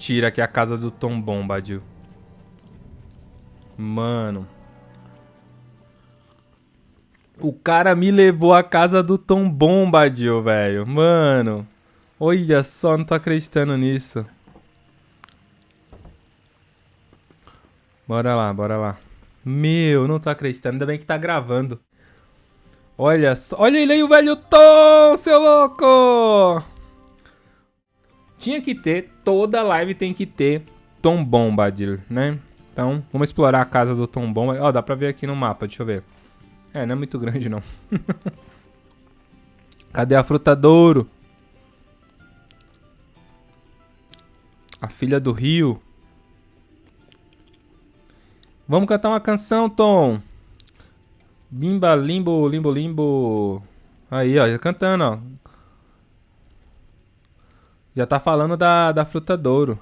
Mentira que é a casa do Tom Bombadil. Mano. O cara me levou à casa do Tom Bombadil, velho. Mano. Olha só, não tô acreditando nisso. Bora lá, bora lá. Meu, não tô acreditando. Ainda bem que tá gravando. Olha só. Olha ele aí, o velho Tom, seu louco! Tinha que ter, toda live tem que ter Tom Bombadil, né? Então, vamos explorar a casa do Tom Bombadil. Ó, oh, dá pra ver aqui no mapa, deixa eu ver. É, não é muito grande, não. Cadê a frutadouro? A filha do rio. Vamos cantar uma canção, Tom. Bimba, limbo, limbo, limbo. Aí, ó, já cantando, ó. Já tá falando da, da frutadouro.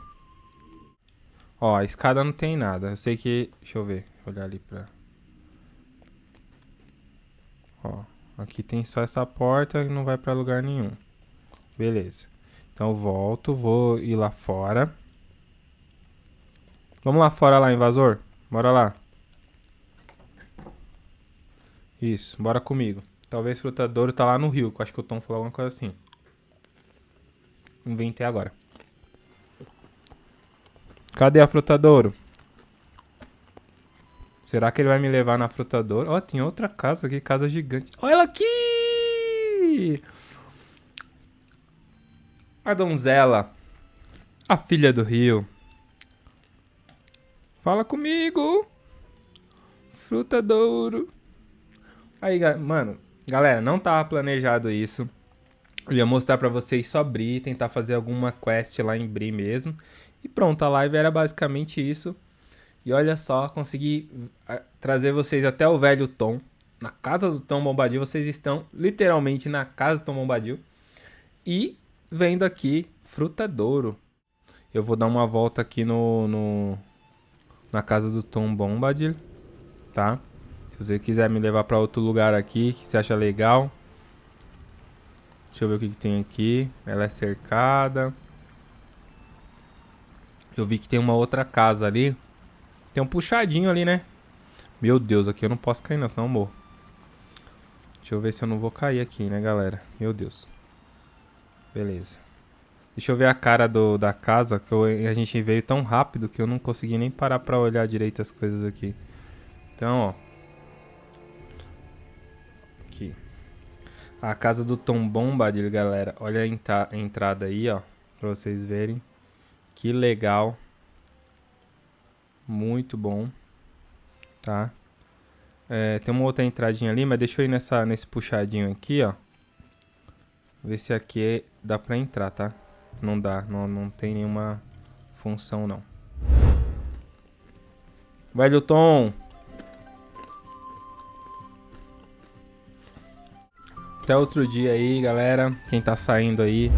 Ó, a escada não tem nada. Eu sei que... Deixa eu ver. Olhar ali pra... Ó, aqui tem só essa porta e não vai pra lugar nenhum. Beleza. Então eu volto, vou ir lá fora. Vamos lá fora lá, invasor. Bora lá. Isso, bora comigo. Talvez frutadouro tá lá no rio, acho que o Tom falou alguma coisa assim. Inventei agora. Cadê a frutadouro? Será que ele vai me levar na frutadouro? Ó, oh, tem outra casa aqui, casa gigante. Olha ela aqui! A donzela. A filha do rio. Fala comigo. Frutadouro. Aí, mano, galera, não tava planejado isso. Eu ia mostrar pra vocês só Bri, tentar fazer alguma quest lá em Bri mesmo. E pronto, a live era basicamente isso. E olha só, consegui trazer vocês até o velho Tom. Na casa do Tom Bombadil. Vocês estão literalmente na casa do Tom Bombadil. E vendo aqui Frutadouro. Eu vou dar uma volta aqui no, no na casa do Tom Bombadil, tá? Se você quiser me levar para outro lugar aqui que você acha legal. Deixa eu ver o que, que tem aqui. Ela é cercada. Eu vi que tem uma outra casa ali. Tem um puxadinho ali, né? Meu Deus, aqui eu não posso cair não, senão eu morro. Deixa eu ver se eu não vou cair aqui, né, galera? Meu Deus. Beleza. Deixa eu ver a cara do, da casa, que eu, a gente veio tão rápido que eu não consegui nem parar pra olhar direito as coisas aqui. Então, ó. Aqui. A casa do Tom Bombadil, galera. Olha a, a entrada aí, ó. Pra vocês verem. Que legal. Muito bom. Tá? É, tem uma outra entradinha ali, mas deixa eu ir nessa, nesse puxadinho aqui, ó. Ver se aqui dá pra entrar, tá? Não dá, não, não tem nenhuma função, não. Velho Tom! Até outro dia aí, galera. Quem tá saindo aí,